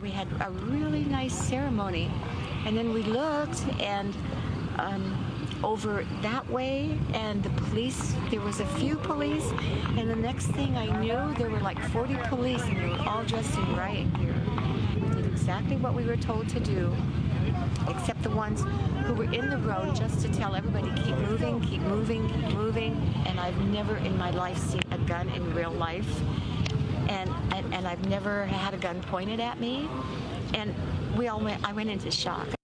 We had a really nice ceremony, and then we looked and um, over that way, and the police. There was a few police, and the next thing I knew, there were like 40 police, and they were all dressed in riot gear. We did exactly what we were told to do, except the ones who were in the road just to tell everybody keep moving, keep moving, keep moving. And I've never in my life seen a gun in real life and, and and I've never had a gun pointed at me, and we all went. I went into shock.